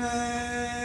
Nerd.